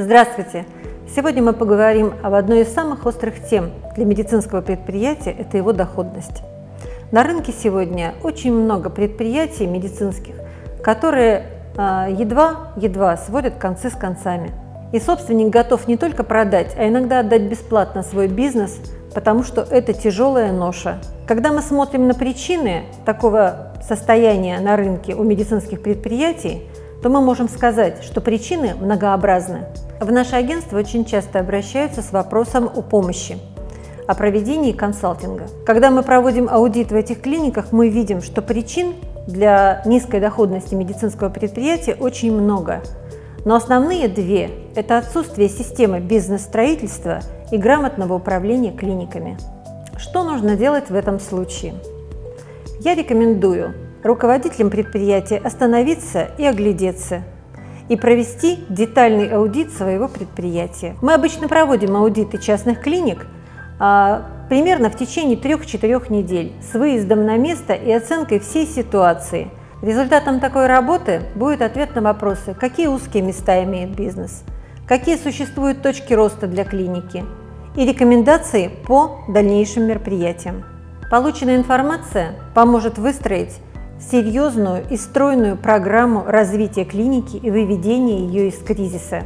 Здравствуйте! Сегодня мы поговорим об одной из самых острых тем для медицинского предприятия – это его доходность. На рынке сегодня очень много предприятий медицинских, которые едва-едва сводят концы с концами. И собственник готов не только продать, а иногда отдать бесплатно свой бизнес, потому что это тяжелая ноша. Когда мы смотрим на причины такого состояния на рынке у медицинских предприятий, то мы можем сказать, что причины многообразны. В наше агентство очень часто обращаются с вопросом о помощи, о проведении консалтинга. Когда мы проводим аудит в этих клиниках, мы видим, что причин для низкой доходности медицинского предприятия очень много. Но основные две – это отсутствие системы бизнес-строительства и грамотного управления клиниками. Что нужно делать в этом случае? Я рекомендую руководителям предприятия остановиться и оглядеться и провести детальный аудит своего предприятия. Мы обычно проводим аудиты частных клиник а, примерно в течение 3-4 недель с выездом на место и оценкой всей ситуации. Результатом такой работы будет ответ на вопросы, какие узкие места имеет бизнес, какие существуют точки роста для клиники и рекомендации по дальнейшим мероприятиям. Полученная информация поможет выстроить серьезную и стройную программу развития клиники и выведения ее из кризиса.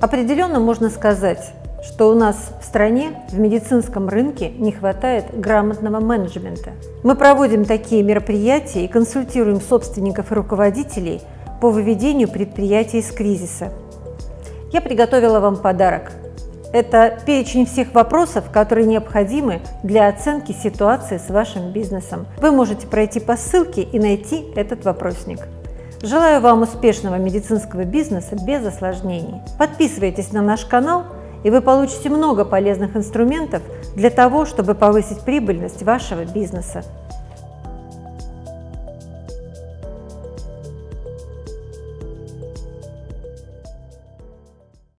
Определенно можно сказать, что у нас в стране в медицинском рынке не хватает грамотного менеджмента. Мы проводим такие мероприятия и консультируем собственников и руководителей по выведению предприятий из кризиса. Я приготовила вам подарок – это перечень всех вопросов, которые необходимы для оценки ситуации с вашим бизнесом. Вы можете пройти по ссылке и найти этот вопросник. Желаю вам успешного медицинского бизнеса без осложнений. Подписывайтесь на наш канал, и вы получите много полезных инструментов для того, чтобы повысить прибыльность вашего бизнеса.